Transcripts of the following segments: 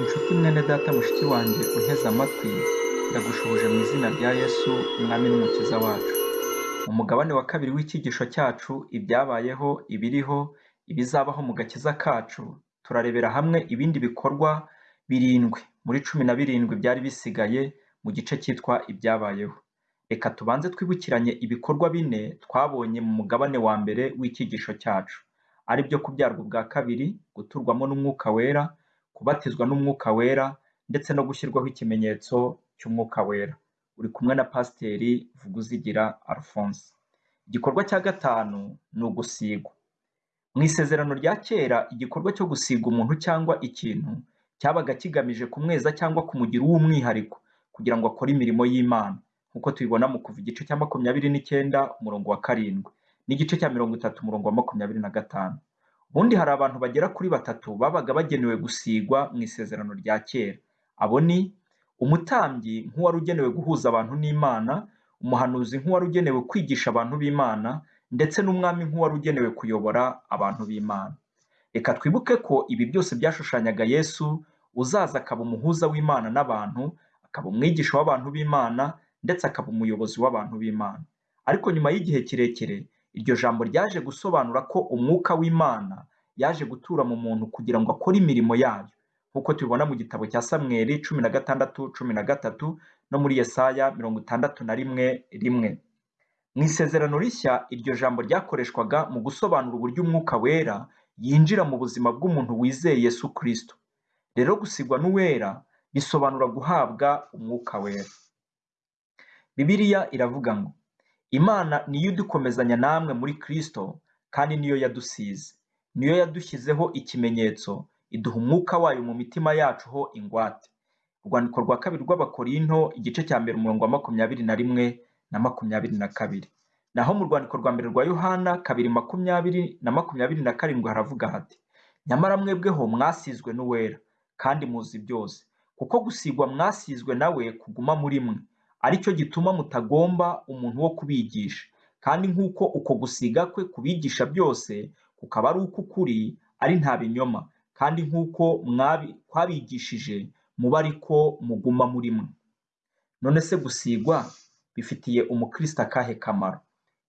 Inshuti mwene data mushiki wanjye unteze amatwi, ndagushuhuje mu izina rya Yesu umwami n'umukiza wacu. Mu mugabane wa kabiri w'icyigisho cyacu ibyabayeho, ibiriho, ibizabaho mu gakiza kacu, turarebera hamwe ibindi bikorwa birindwi muri cumi na birindwi byari bisigaye mu gice cyitwa ibyabayeho. Reka tubanze twibukiranye ibikorwa bine twabonye mu mugabane wa mbere w'icyigisho cyacu, ari byo kubyarwa ubwa kabiri, guturwamo n'umwuka wera, kubatizwa n'umwuka wera ndetse no gushyirwaho ikimenyetso cy'umwuka wera. Uri kumwe na Pasiteri Vuguzigira Alphonse. Igikorwa cya gatanu ni ugusigwa. Mu isezerano rya kera igikorwa cyo gusiga umuntu cyangwa ikintu cyabaga kigamije kumweza cyangwa kumugira uw'umwihariko kugira ngo akore imirimo y'Imana nk'uko tubibona mu kuva igice cya makumyabiri n'icyenda umurongo wa karindwi n'igice cya mirongo itatu umurongo wa makumyabiri na gatanu. Ubundi hari abantu bagera kuri batatu babaga bagenewe gusigwa mu isezerano rya kera. Abo ni umutambyi nk'uwari ugenewe guhuza abantu n'Imana, umuhanuzi nk'uwari ugenewe kwigisha abantu b'Imana ndetse n'umwami nk'uwari ugenewe kuyobora abantu b'Imana. Reka twibuke ko ibi byose byashushanyaga Yesu uzaza akaba umuhuza w'Imana n'abantu, akaba umwigisha w'abantu b'Imana ndetse akaba umuyobozi w'abantu b'Imana. Ariko nyuma y'igihe kirekire iryo jambo ryaje gusobanura ko umwuka w'Imana yaje gutura mu muntu kugira ngo akore imirimo yayo nk'uko tubibona mu gitabo cya Samweli cumi na gatandatu cumi na gatatu no muri Yesaya mirongo itandatu na rimwe rimwe. Mu isezerano rishya iryo jambo ryakoreshwaga mu gusobanura uburyo umwuka wera yinjira mu buzima bw'umuntu wizeye Yesu Kristo. Rero gusigwa n'uwera bisobanura guhabwa umwuka wera. Bibiliya iravuga ngo Imana niyo idukomezanya namwe muri Kristo kandi niyo yadusize. Niyo yadushyizeho ikimenyetso, iduha umwuka wayo mu mitima yacu ho ingwate. Urwandiko rwa kabiri rw'Abakorinto igice cya mbere umurongo wa makumyabiri na rimwe na makumyabiri na kabiri. Naho mu rwandiko rwa mbere rwa Yohana kabiri makumyabiri na makumyabiri na karindwi haravuga hati nyamara mwebweho mwasizwe n'uwera kandi muzi byose kuko gusigwa mwasizwe nawe kuguma muri mwe ari cyo gituma mutagomba umuntu wo kubigisha. Kandi nk'uko uko gusiga kwe kubigisha byose kukaba ari uk'ukuri ari nta binyoma. Kandi nk'uko twabigishije muba ariko muguma muri mwe. None se gusigwa bifitiye umukristo akahe kamaro?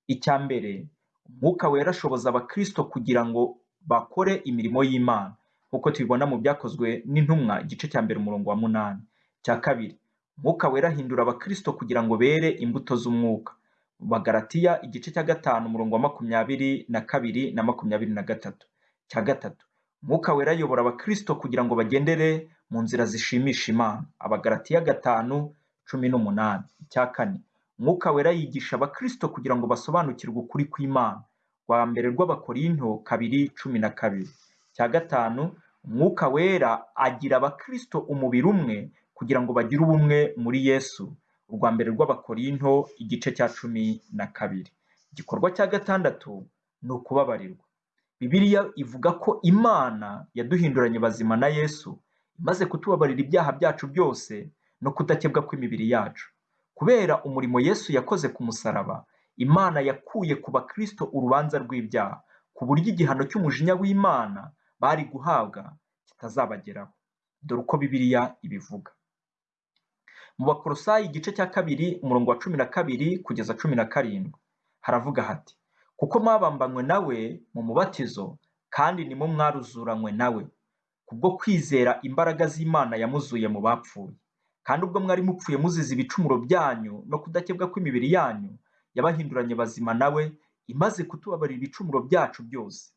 Icya mbere umwuka wera ashoboza abakristo kugira ngo bakore imirimo y'imana. Nk'uko tubibona mu byakozwe n'intumwa igice cya mbere umurongo wa munani. Icya kabiri umwuka wera ahindura abakristo kugira ngo bere imbuto z'umwuka. Mu bagaratiya igice cya gatanu umurongo wa makumyabiri na kabiri na makumyabiri na gatatu. Cya gatatu. Umwuka wera ayobora abakristo kugira ngo bagendere mu nzira zishimisha imana. Abagaratiya gatanu cumi n'umunani. Icya kane. Umwuka wera yigisha abakristo kugira ngo basobanukirwe ukuri kw'imana. Rwa mbere rw'abakorinto kabiri cumi na kabiri. Cya gatanu. Umwuka wera agira abakristo umubiri umwe kugira ngo bagire ubumwe muri yesu. Urwa mbere rw'abakorinto igice cya cumi na kabiri. Igikorwa cya gatandatu ni ukubabarirwa. Bibiliya ivuga ko imana yaduhinduranye bazima na yesu imaze kutubabarira ibyaha byacu byose no kudakebwa kw'imibiri yacu. Kubera umurimo yesu yakoze ku musaraba imana yakuye ku bakristo urubanza rw'ibyaha ku buryo igihano cy'umujinya w'imana bari guhabwa kitazabageraho. Dore uko bibiliya ibivuga. Mu bakorosayi igice cya kabiri umurongo wa cumi na kabiri kugeza cumi na karindwi. Haravuga hati kuko mwabambanywe nawe mu mubatizo kandi nimo mwaruzuranywe nawe kubwo kwizera imbaraga z'imana yamuzuye mu bapfuye. Kandi ubwo mwari mupfuye muzize ibicumuro byanyu no kudakebwa kw'imibiri yanyu yabahinduranye bazima nawe imaze kutubabarira ibicumuro byacu byose.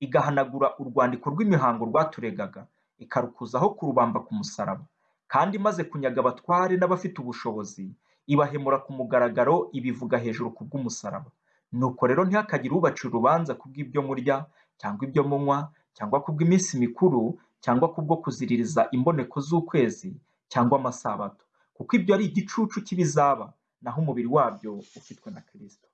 Igahanagura urwandiko rw'imihango rwaturegaga ikarukuzaho kurubamba ku musaraba. Kandi imaze kunyaga abatware n'abafite ubushobozi ibahemura ku mugaragaro ibivuga hejuru ku bw'umusaraba. Nuko rero ntihakagire ubacira urubanza ku bw'ibyo murya cyangwa ibyo munywa cyangwa ku bw'iminsi mikuru cyangwa kubwo kuziririza imboneko z'ukwezi cyangwa amasabato. Kuko ibyo ari igicucu cy'ibizaba naho umubiri wabyo ufitwe na kirisito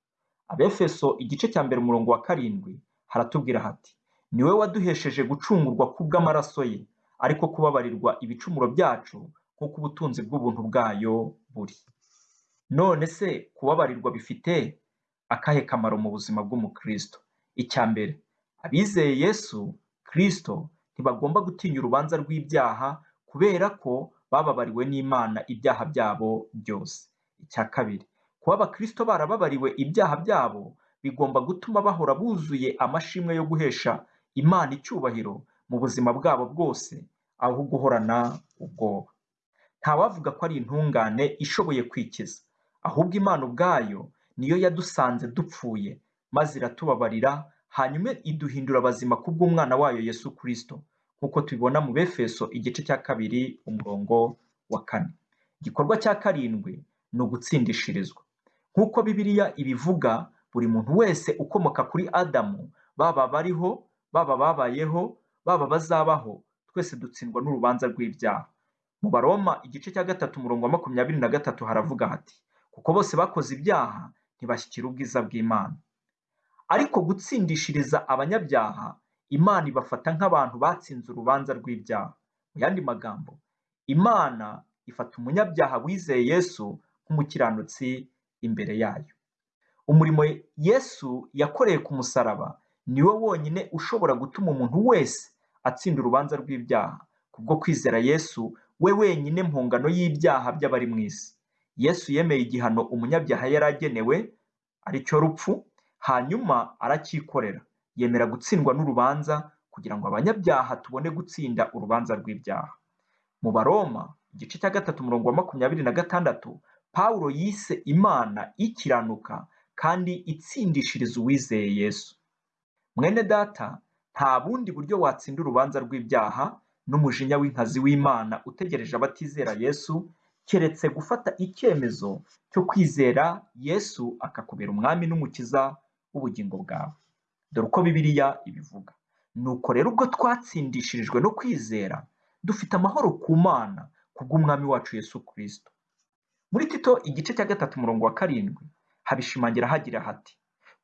abefeso igice cya mbere umurongo wa karindwi haratubwira hati ni we waduhesheje gucungurwa kubw'amaraso ye ariko kubabarirwa ibicumuro byacu nk'uko ubutunzi bw'ubuntu bwayo buri. None se kubabarirwa bifite akahe kamaro mu buzima bw'umukristo? Icya mbere abizeye yesu kristo ntibagomba gutinya urubanza rw'ibyaha kubera ko bababariwe n'imana ibyaha byabo byose. Icya kabiri kuba abakristo barababariwe ibyaha byabo bigomba gutuma bahora buzuye amashimwe yo guhesha imana icyubahiro mu buzima bwabo bwose aho guhorana ubwoba. Ntawavuga ko ari intungane ishoboye kwikiza ahubwo imana ubwayo niyo yadusanze dupfuye maze iratubabarira hanyuma iduhindura abazima kubw'umwana wayo yesu kirisito nk'uko tubibona mu befeso igice cya kabiri umurongo wa kane. Igikorwa cya karindwi ni ugutsindishirizwa. Nk'uko bibiliya ibivuga buri muntu wese ukomoka kuri adamu baba bariho baba babayeho baba bazabaho twese dutsindwa n'urubanza rw'ibyaha. Mu baroma igice cya gatatu umurongo wa makumyabiri na gatatu haravuga hati kuko bose bakoze ibyaha ntibashyikira ubwiza bw'imana. Ariko gutsindishiriza abanyabyaha imana ibafata nk'abantu batsinze urubanza rw'ibyaha. Mu yandi magambo imana ifata umunyabyaha wizeye yesu nk'umukiranutsi imbere yayo. Umurimo yesu yakoreye ku musaraba niwo wonyine ushobora gutuma umuntu wese atsinda urubanza rw'ibyaha. Kubwo kwizera yesu we wenyine mpungano y'ibyaha by'abari mu isi. Yesu yemeye igihano umunyabyaha yari agenewe ari cyo rupfu hanyuma aracyikorera yemera gutsindwa n'urubanza kugira ngo abanyabyaha tubone gutsinda urubanza rw'ibyaha. Mu baroma igice cya gatatu umurongo wa makumyabiri na gatandatu pawulo yise imana ikiranuka kandi itsindishiriza uwizeye yesu. Mwene data nta bundi buryo watsinda urubanza rw'ibyaha n'umujinya w'inkazi w'imana utegereje abatizera yesu keretse gufata icyemezo cyo kwizera yesu akakubera umwami n'umukiza w'ubugingo bwawe. Dore uko bibiliya ibivuga. Nuko rero ubwo twatsindishirijwe no kwizera dufite amahoro ku mana kubw'umwami wacu yesu kirisito muri tito igice cya gatatu umurongo wa karindwi habishimangira hagira hati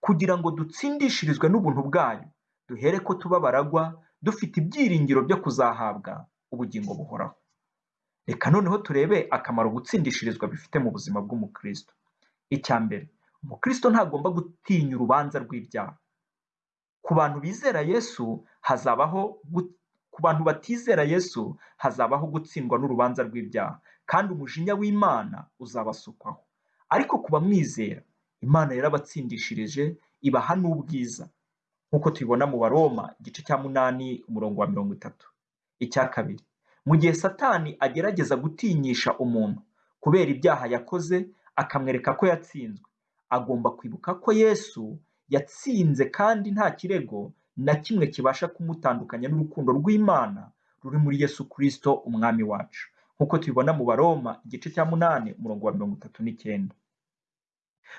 kugira ngo dutsindishirizwe n'ubuntu bwayo duhere ko tuba baragwa dufite ibyiringiro byo kuzahabwa ubugingo buhoraho. Reka noneho turebe akamaro gutsindishirizwa bifite mu buzima bw'umukristo. Icya mbere umukristo ntagomba gutinya urubanza rw'ibyaha. Ku bantu bizera yesu hazabaho ku bantu batizera yesu hazabaho gutsindwa n'urubanza rw'ibyaha kandi umujinya w'imana uzabasukwaho. Ariko ku bamwizera imana yarabatsindishirije ibaha n'ubwiza. Nk'uko tubibona mu baroma igice cya munani umurongo wa mirongo itatu. Icya kabiri mu gihe satani agerageza gutinyisha umuntu kubera ibyaha yakoze akamwereka ko yatsinzwe. Agomba kwibuka ko yesu yatsinze kandi nta kirego na kimwe kibasha kumutandukanya n'urukundo rw'imana ruri muri yesu kirisito umwami wacu. Nk'uko tubibona mu baroma igice cya munani umurongo wa mirongo itatu n'icyenda.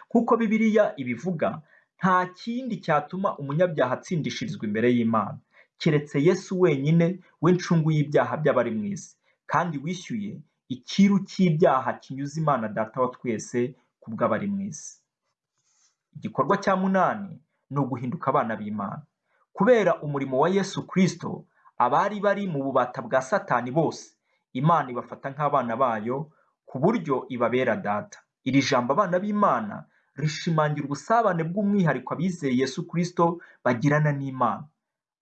Nk'uko bibiliya ibivuga nta kindi cyatuma umunyabyaha atsindishirizwa imbere y'imana. Keretse yesu wenyine w'incungu y'ibyaha by'abari mu isi. Kandi wishyuye ikiru cy'ibyaha kinyuze imana data wa twese ku bw'abari mu isi. Igikorwa cya munani ni uguhinduka abana b'imana. Kubera umurimo wa yesu kirisito abari bari mu bubata bwa satani bose imana ibafata nk'abana bayo ku buryo ibabera data. Iri jambo abana b'imana rishimangira ubusabane bw'umwihariko abizeye yesu kirisito bagirana n'imana.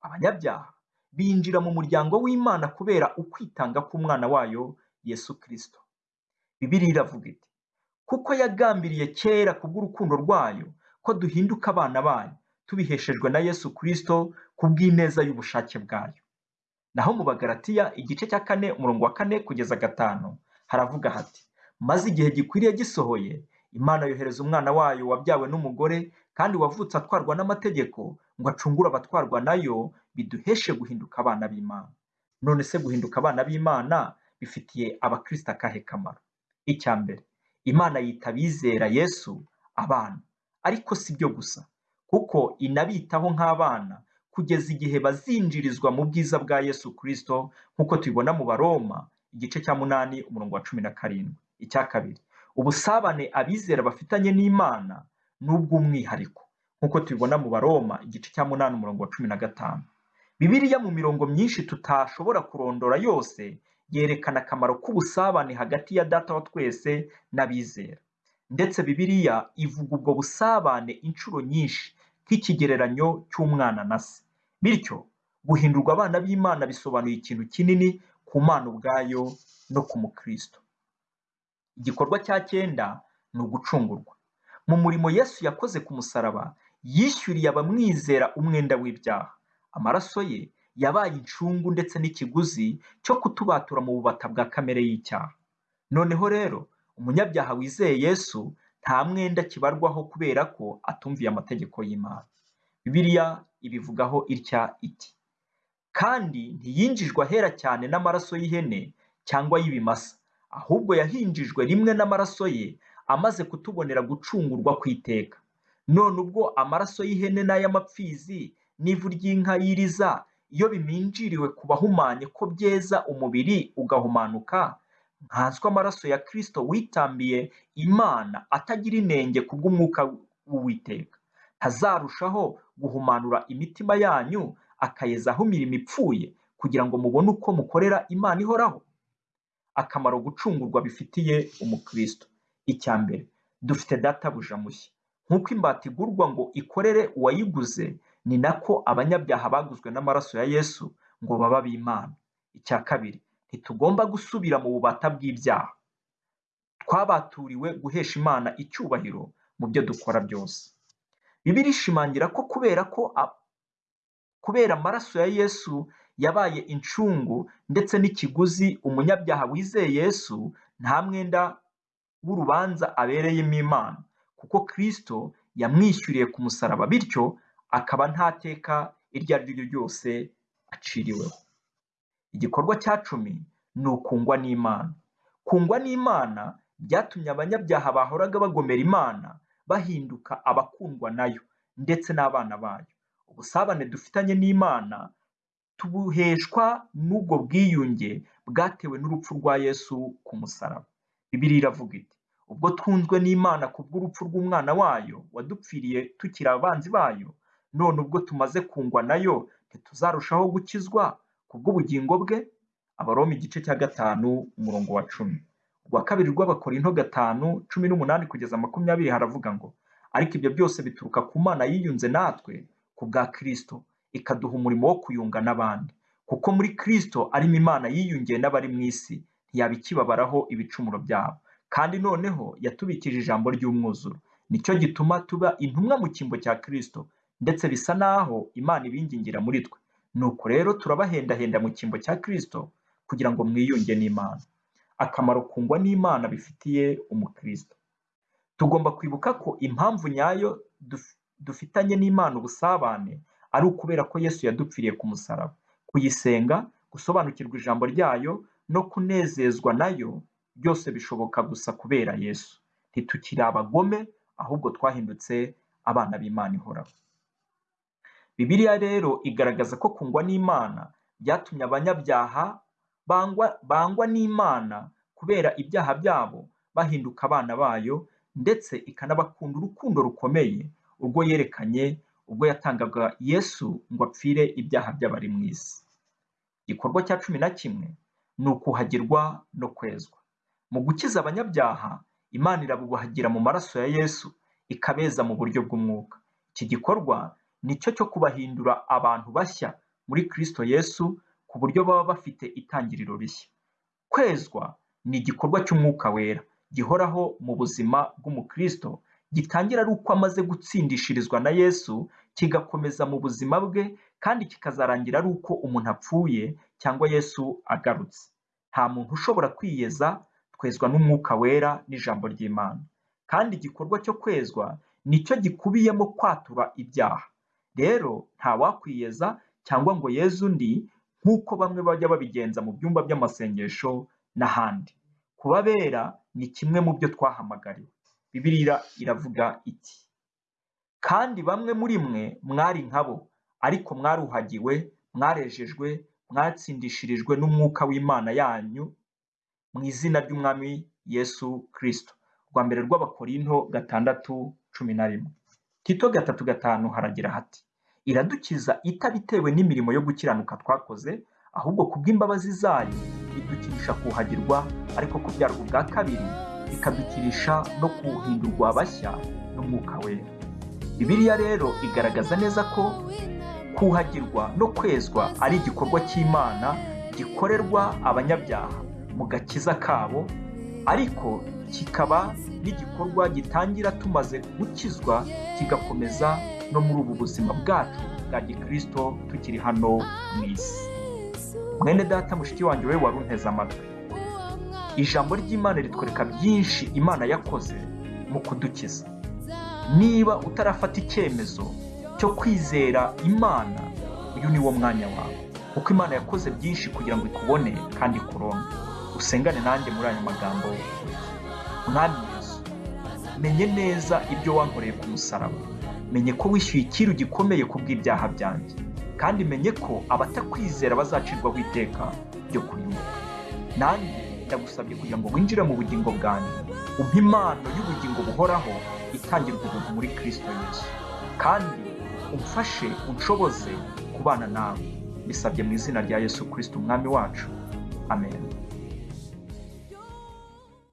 Abanyabyaha binjira mu muryango w'imana kubera ukwitanga k'umwana wayo yesu kirisito bibiriya iravuga iti kuko yagambiriye kera kubw'urukundo rwayo ko duhinduka abana bayo tubiheshejwe na yesu kirisito kubw'ineza y'ubushake bwayo. Naho mu bagaratiya igice cya kane umurongo wa kane kugeza gatanu haravuga hati maze igihe gikwiriye gisohoye imana yohereza umwana wayo wabyawe n'umugore kandi wavutse atwarwa n'amategeko ngo acungure abatwarwa na yo biduheshe guhinduka abana b'imana. None se guhinduka abana b'imana bifitiye abakristo akahe kamaro? Icya mbere imana yita abizera yesu abana. Ariko si byo gusa kuko inabitaho nk'abana kugeza igihe bazinjirizwa mu bwiza bwa yesu kirisito nk'uko tubibona mu baroma igice cya munani umurongo wa cumi na karindwi. Icya kabiri ubusabane abizera bafitanye n'imana ni ubw'umwihariko nk'uko tubibona mu baroma igice cya munani umurongo wa cumi na gatanu. Bibiliya mu mirongo myinshi tutashobora kurondora yose yerekana akamaro k'ubusabane hagati ya data wa twese n'abizera. Ndetse bibiliya ivuga ubwo busabane inshuro nyinshi nk'ikigereranyo cy'umwana na se. Bityo guhindurwa abana b'imana bisobanuye ikintu kinini ku mana ubwayo no ku mukristo. Igikorwa cya cyenda ni ugucungurwa. Mu murimo yesu yakoze ku musaraba yishyuriye abamwizera umwenda w'ibyaha. Amaraso ye yabaye incungu ndetse n'ikiguzi cyo kutubatura mu bubata bwa kamere y'icyaha. Noneho rero umunyabyaha wizeye yesu nta mwenda kibarwaho kubera ko atumviye amategeko y'imana. Bibiliya ibivugaho itya iti kandi ntiyinjijwe ahera cyane n'amaraso y'ihene cyangwa y'ibimasa. Ahubwo yahinjijwe rimwe n'amaraso ye amaze kutubonera gucungurwa ku iteka none ubwo amaraso y'ihene n'ay'amapfizi n'ivu ry'inka y'iriza iyo biminjiriwe ku bahumanye ko byeza umubiri ugahumanuka nkanswe amaraso ya kirisito witambiye imana atagira inenge kubw'umwuka w'uwiteka. Ntazarushaho guhumanura imitima yanyu akayezaho imirimo ipfuye kugira ngo mubone uko mukorera imana ihoraho. Akamaro gucungurwa bifitiye umukristo. Icya mbere dufite databuja mushya nk'uko imbata igurwa ngo ikorere uwayiguze ni nako abanyabyaha baguzwe n'amaraso ya yesu ngo baba b'imana icya kabiri ntitugomba gusubira mu bubata bw'ibyaha. Twabaturiwe guhesha imana icyubahiro mu byo dukora byose. Bibiri ishimangira ko kubera ko kubera amaraso ya yesu yabaye incungu ndetse n'ikiguzi umunyabyaha wizeye yesu nta mwenda w'urubanza abereyemo imana. Kuko kirisito yamwishyuriye ku musaraba bityo akaba nta teka iryo ari ryo ryose aciriweho. Igikorwa cya cumi ni ukungwa n'imana. Kungwa n'imana byatumye abanyabyaha bahoraga bagomera imana bahinduka abakundwa na yo ndetse n'abana bayo. Ubusabane dufitanye n'imana tubuheshwa n'ubwo bwiyunge bwatewe n'urupfu rwa yesu ku musaraba. Bibiri iravuga iti ubwo twunzwe n'imana ku bw'urupfu rw'umwana wayo wadupfiriye tukiri abanzi bayo none ubwo tumaze kungwa na yo ntituzarushaho gukizwa ku bw'ubugingo bwe? Abaroma igice cya gatanu umurongo wa cumi. Urwa kabiri rw'abakorinto gatanu cumi n'umunani kugeza makumyabiri haravuga ngo ariko ibyo byose bituruka ku mana yiyunze natwe ku bwa kirisito ikaduha umurimo wo kuyunga n'abandi. Kuko muri kirisito arimo imana yiyungiye n'abari mu isi ntiyaba ikibabaraho ibicumuro byabo. Kandi noneho yatubikije ijambo ry'umwuzuro. Nicyo gituma tuba intumwa mu cyimbo cya kirisito ndetse bisa naho imana ibingingira muri twe. Nuko rero turabahendahenda mu cyimbo cya kirisito kugira ngo mwiyunge n'imana. Akamaro kungwa n'imana bifitiye umukristo. Tugomba kwibuka ko impamvu nyayo dufitanye n'imana ubusabane ari ukubera ko yesu yadupfiriye ku musaraba. Kuyisenga gusobanukirwa ijambo ryayo no kunezezwa na yo byose bishoboka gusa kubera yesu. Ntitukiri abagome ahubwo twahindutse abana b'imana ihoraho. Bibiliya rero igaragaza ko kungwa n'imana byatumye abanyabyaha bangwa n'imana kubera ibyaha byabo bahinduka abana bayo ndetse ikanabakunda urukundo rukomeye ubwo yerekanye ubwo yatangaga yesu ngo apfire ibyaha by'abari mu isi. Igikorwa cya cumi na kimwe ni ukuhagirwa no kwezwa. Mu gukiza abanyabyaha imana irabubahagira mu maraso ya yesu ikabeza mu buryo bw'umwuka. Iki gikorwa ni cyo cyo kubahindura abantu bashya muri kirisito yesu ku buryo baba bafite itangiriro rishya. Kwezwa ni igikorwa cy'umwuka wera gihoraho mu buzima bw'umukristo gitangira ari uko amaze gutsindishirizwa na yesu kigakomeza mu buzima bwe kandi kikazarangira ari uko umuntu apfuye cyangwa yesu agarutse. Nta muntu ushobora kwiyeza twezwa n'umwuka wera n'ijambo ry'imana. Kandi igikorwa cyo kwezwa ni cyo gikubiyemo kwatura ibyaha. Rero nta wakwiyeza cyangwa ngo yeze undi nk'uko bamwe bajya babigenza mu byumba by'amasengesho n'ahandi. Kubabera ni kimwe mu byo twahamagariwe. Bibiliya iravuga iti kandi bamwe muri mwe mwari nkabo ariko mwaruhagiwe mwarejejwe mwatsindishirijwe n'umwuka w'imana yanyu mu izina ry'umwami yesu kirisito rwa mbere rw'abakorinto gatandatu cumi na rimwe. Tito gatatu gatanu haragira hati iradukiza itabitewe n'imirimo yo gukiranuka twakoze ahubwo kubw'imbabazi zayo idukirisha kuhagirwa ariko kubyarwa ubwa kabiri ikadukirisha no kuhindurwa bashya n'umwuka wera. Bibiliya rero igaragaza neza ko kuhagirwa no kwezwa ari igikorwa cy'imana gikorerwa abanyabyaha mu gakiza kabo ariko kikaba n'igikorwa gitangira tumaze gukizwa kigakomeza no muri ubu buzima bwacu bwa gikirisito tukiri hano mu isi. Mwene data mushiki wanjye we wari unteze amatwi. Ijambo ry'imana ritwereka byinshi imana yakoze mu kudukiza. Niba utarafata icyemezo cyo kwizera imana uyu ni wo mwanya wawe. Kuko imana yakoze byinshi kugira ngo ikubone kandi ikuronke usengane nanjye muri aya magambo. Mwami yesu menye neza ibyo wankoreye ku musaraba. Menye ko wishyuye ikiru gikomeye ku bw'ibyaha byanjye. Kandi menye ko abatakwizera bazacirwaho iteka ryo kurimbuka nanjye ndagusabye kugira ngo winjire mu bugingo bwanjye umpe impano y'ubugingo buhoraho itangirwa ubuntu muri kirisito yesu. Kandi umfashe unshoboze kubana nawe. Bisabye mu izina rya yesu kirisito umwami wacu. Amen.